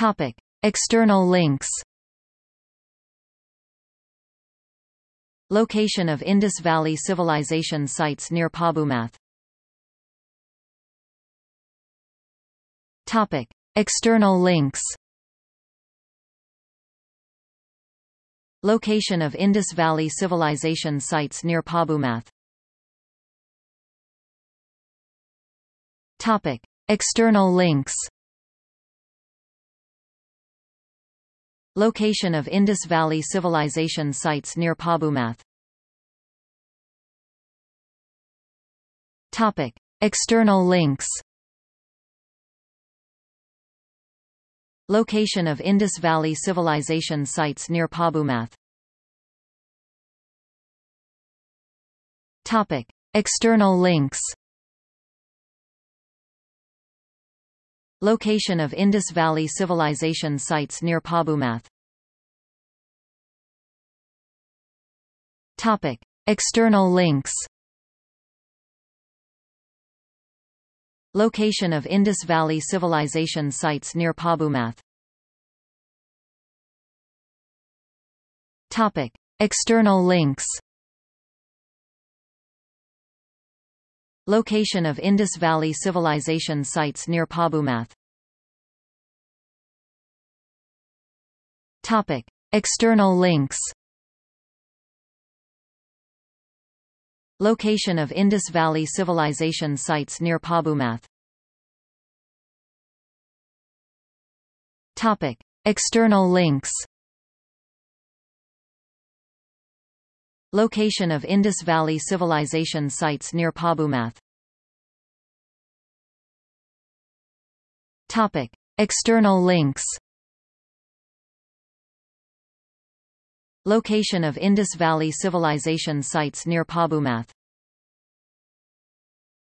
Topic. External links Location of Indus Valley Civilization sites near Pabumath Topic. External links Location of Indus Valley Civilization sites near Pabumath Topic. External links Location of Indus Valley Civilization sites near Pabumath Topic. External links Location of Indus Valley Civilization sites near Pabumath Topic. External links Location of Indus Valley Civilization sites near Pabumath Topic. External links Location of Indus Valley Civilization sites near Pabumath Topic. External links Location of Indus Valley Civilization sites near Pabumath Topic. External links Location of Indus Valley Civilization sites near Pabumath Topic. External links Location of Indus Valley Civilization sites near Pabumath Topic. External links Location of Indus Valley Civilization sites near Pabumath